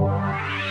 Wow.